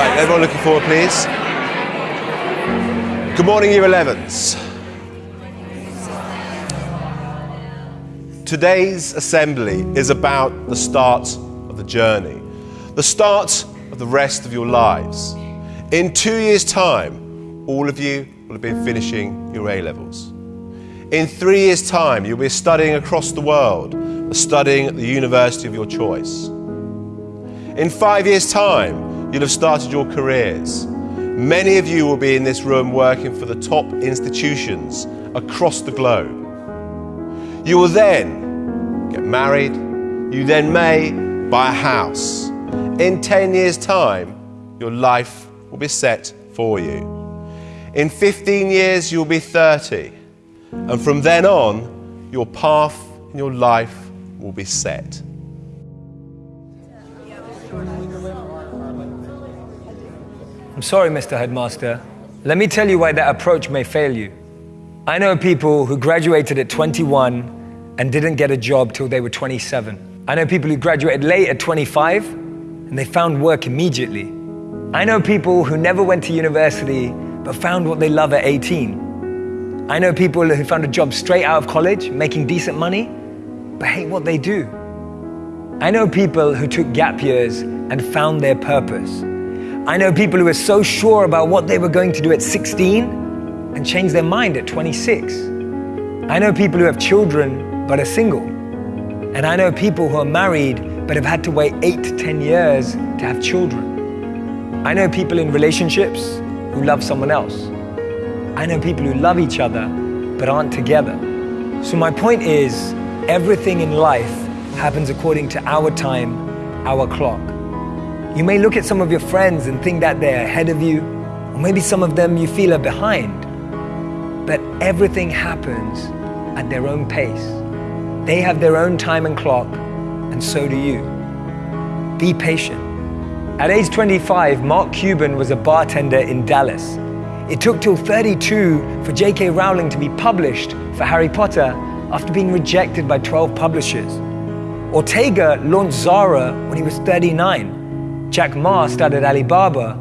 Right, everyone looking forward, please. Good morning, Year 11s. Today's assembly is about the start of the journey, the start of the rest of your lives. In two years' time, all of you will have been finishing your A levels. In three years' time, you'll be studying across the world, studying at the university of your choice. In five years' time, you'll have started your careers. Many of you will be in this room working for the top institutions across the globe. You will then get married. You then may buy a house. In 10 years' time, your life will be set for you. In 15 years, you'll be 30. And from then on, your path in your life will be set. I'm sorry, Mr. Headmaster. Let me tell you why that approach may fail you. I know people who graduated at 21 and didn't get a job till they were 27. I know people who graduated late at 25 and they found work immediately. I know people who never went to university but found what they love at 18. I know people who found a job straight out of college, making decent money, but hate what they do. I know people who took gap years and found their purpose. I know people who were so sure about what they were going to do at 16 and changed their mind at 26. I know people who have children but are single. And I know people who are married but have had to wait 8 to 10 years to have children. I know people in relationships who love someone else. I know people who love each other but aren't together. So my point is, everything in life happens according to our time, our clock. You may look at some of your friends and think that they're ahead of you, or maybe some of them you feel are behind. But everything happens at their own pace. They have their own time and clock, and so do you. Be patient. At age 25, Mark Cuban was a bartender in Dallas. It took till 32 for J.K. Rowling to be published for Harry Potter after being rejected by 12 publishers. Ortega launched Zara when he was 39. Jack Ma started Alibaba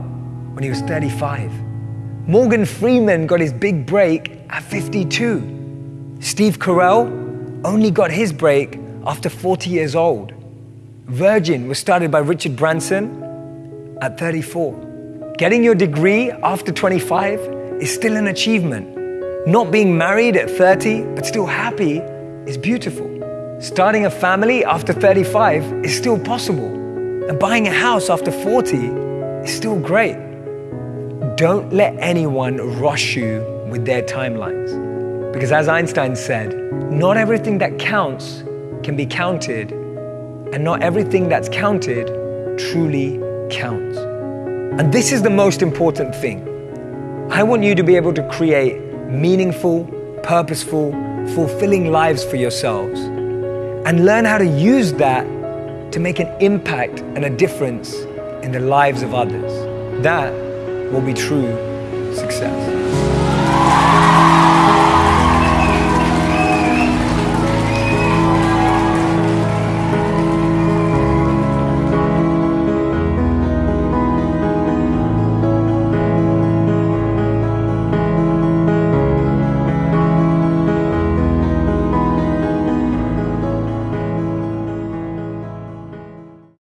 when he was 35. Morgan Freeman got his big break at 52. Steve Carell only got his break after 40 years old. Virgin was started by Richard Branson at 34. Getting your degree after 25 is still an achievement. Not being married at 30 but still happy is beautiful. Starting a family after 35 is still possible. And buying a house after 40 is still great. Don't let anyone rush you with their timelines. Because as Einstein said, not everything that counts can be counted, and not everything that's counted truly counts. And this is the most important thing. I want you to be able to create meaningful, purposeful, fulfilling lives for yourselves and learn how to use that to make an impact and a difference in the lives of others. That will be true success.